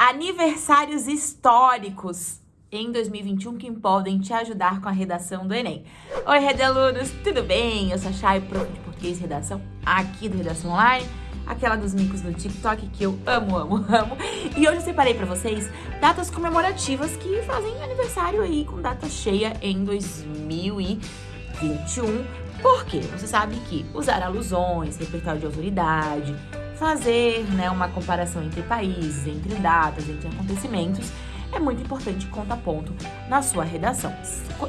aniversários históricos em 2021 que podem te ajudar com a redação do Enem. Oi, Redalunos, tudo bem? Eu sou a Chay, prof de português e redação aqui do Redação Online, aquela dos micos do TikTok que eu amo, amo, amo. E hoje eu separei para vocês datas comemorativas que fazem aniversário aí com data cheia em 2021. Por quê? Você sabe que usar alusões, repertório de autoridade, fazer né, uma comparação entre países, entre datas, entre acontecimentos, é muito importante conta ponto na sua redação,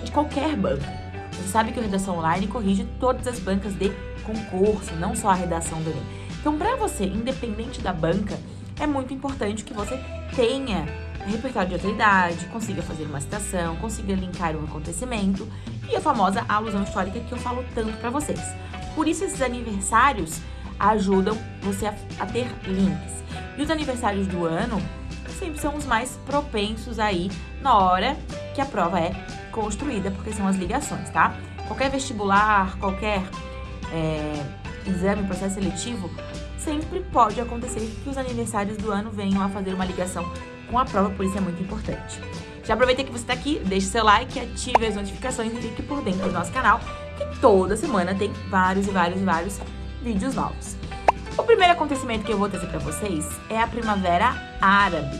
de qualquer banca. Você sabe que a Redação Online corrige todas as bancas de concurso, não só a redação do Enem. Então, para você, independente da banca, é muito importante que você tenha repertório de autoridade, consiga fazer uma citação, consiga linkar um acontecimento e a famosa alusão histórica que eu falo tanto para vocês. Por isso, esses aniversários ajudam você a, a ter links. E os aniversários do ano sempre são os mais propensos aí na hora que a prova é construída, porque são as ligações, tá? Qualquer vestibular, qualquer é, exame, processo seletivo, sempre pode acontecer que os aniversários do ano venham a fazer uma ligação com a prova, por isso é muito importante. Já aproveita que você está aqui, deixe seu like, ative as notificações e fique por dentro do nosso canal, que toda semana tem vários e vários e vários vídeos novos. O primeiro acontecimento que eu vou trazer para vocês é a Primavera Árabe,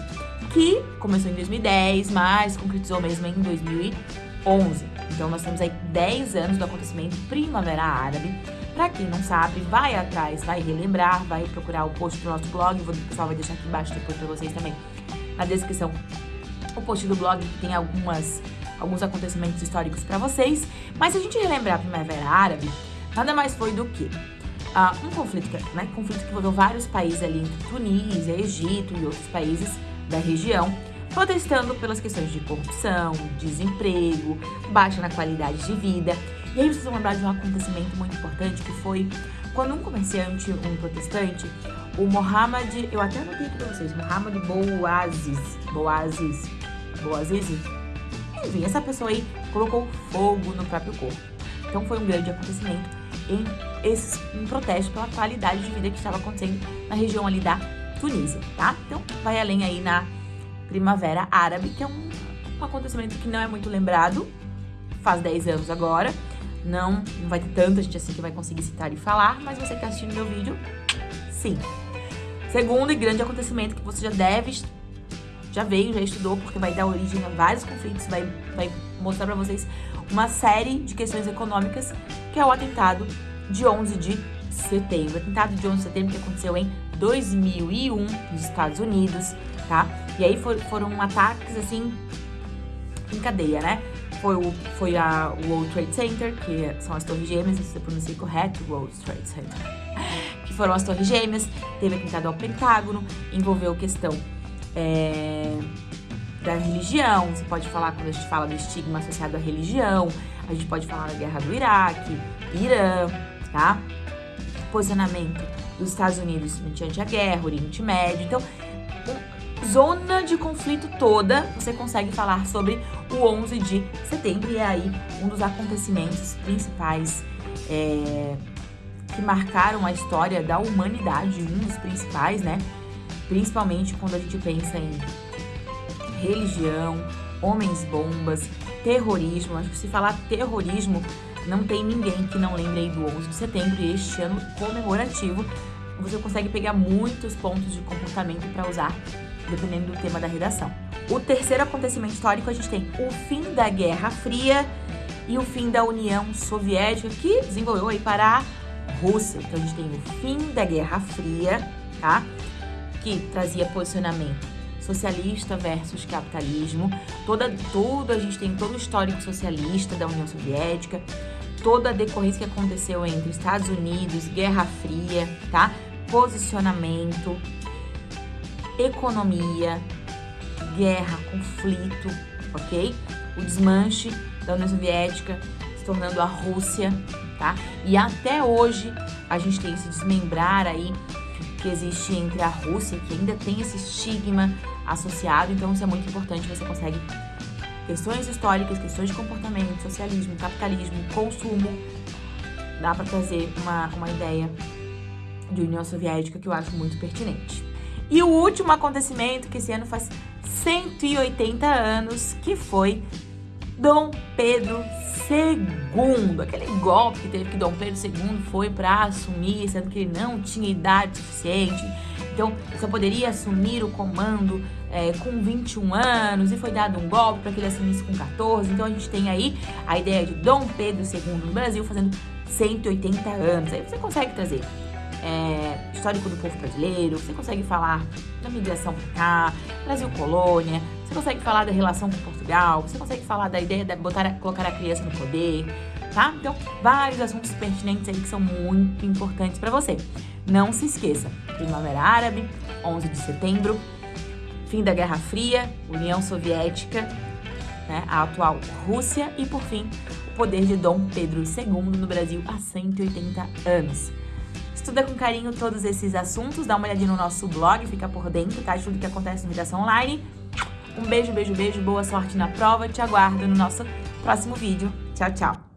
que começou em 2010, mas concretizou mesmo em 2011. Então nós temos aí 10 anos do acontecimento Primavera Árabe. Para quem não sabe, vai atrás, vai relembrar, vai procurar o post do nosso blog, o pessoal vai deixar aqui embaixo depois para vocês também na descrição o post do blog que tem algumas alguns acontecimentos históricos para vocês. Mas se a gente relembrar a Primavera Árabe, nada mais foi do que uh, um conflito, né, conflito que envolveu vários países ali, entre Tunísia, Egito e outros países da região, protestando pelas questões de corrupção, desemprego, baixa na qualidade de vida. E aí vocês vão lembrar de um acontecimento muito importante que foi quando um comerciante, um protestante, o Mohammed, eu até anotei aqui pra vocês, Mohammed Bouaziz, Bouaziz, Bouaziz, enfim, essa pessoa aí colocou fogo no próprio corpo. Então foi um grande acontecimento em esse, um protesto pela qualidade de vida que estava acontecendo na região ali da Tunísia, tá? Então, vai além aí na Primavera Árabe, que é um, um acontecimento que não é muito lembrado, faz 10 anos agora, não, não vai ter tanta gente assim que vai conseguir citar e falar, mas você que está assistindo meu vídeo, sim. Segundo e grande acontecimento que você já deve, já veio, já estudou, porque vai dar origem a vários conflitos, vai, vai mostrar para vocês uma série de questões econômicas, que é o atentado de 11 de setembro. O atentado de 11 de setembro que aconteceu em 2001 nos Estados Unidos, tá? E aí for, foram ataques, assim, em cadeia, né? Foi, o, foi a World Trade Center, que são as torres gêmeas, se eu pronunciei correto, World Trade Center, que foram as torres gêmeas, teve atentado ao Pentágono, envolveu questão é, da religião, você pode falar, quando a gente fala do estigma associado à religião, a gente pode falar da guerra do Iraque, Irã, tá? Posicionamento dos Estados Unidos mediante a guerra, Oriente Médio. Então, zona de conflito toda, você consegue falar sobre o 11 de setembro e é aí um dos acontecimentos principais é, que marcaram a história da humanidade, um dos principais, né? Principalmente quando a gente pensa em religião, homens-bombas, terrorismo. Acho que se falar terrorismo, não tem ninguém que não lembre aí do 11 de setembro e este ano comemorativo. Você consegue pegar muitos pontos de comportamento para usar, dependendo do tema da redação. O terceiro acontecimento histórico, a gente tem o fim da Guerra Fria e o fim da União Soviética, que desenvolveu aí para a Rússia. Então, a gente tem o fim da Guerra Fria, tá? Que trazia posicionamento socialista versus capitalismo. Toda, tudo, a gente tem todo o histórico socialista da União Soviética, toda a decorrência que aconteceu entre Estados Unidos, Guerra Fria, tá? Posicionamento, economia, guerra, conflito, ok? O desmanche da União Soviética se tornando a Rússia, tá? E até hoje a gente tem esse desmembrar aí que existe entre a Rússia, que ainda tem esse estigma associado, então isso é muito importante, você consegue questões históricas, questões de comportamento, socialismo, capitalismo, consumo, dá para trazer uma, uma ideia de União Soviética que eu acho muito pertinente. E o último acontecimento, que esse ano faz 180 anos, que foi Dom Pedro II. Aquele golpe que teve que Dom Pedro II foi para assumir, sendo que ele não tinha idade suficiente. Então, só poderia assumir o comando é, com 21 anos e foi dado um golpe para que ele assumisse com 14. Então, a gente tem aí a ideia de Dom Pedro II no Brasil fazendo 180 anos. Aí você consegue trazer é, histórico do povo brasileiro, você consegue falar da migração para cá, Brasil colônia, você consegue falar da relação com Portugal, você consegue falar da ideia de botar, colocar a criança no poder, tá? Então, vários assuntos pertinentes aí que são muito importantes para você. Não se esqueça, Primavera Árabe, 11 de setembro, fim da Guerra Fria, União Soviética, né, a atual Rússia e, por fim, o poder de Dom Pedro II no Brasil há 180 anos. Estuda com carinho todos esses assuntos, dá uma olhadinha no nosso blog, fica por dentro, tá? De tudo que acontece no Redação Online. Um beijo, beijo, beijo, boa sorte na prova, te aguardo no nosso próximo vídeo. Tchau, tchau!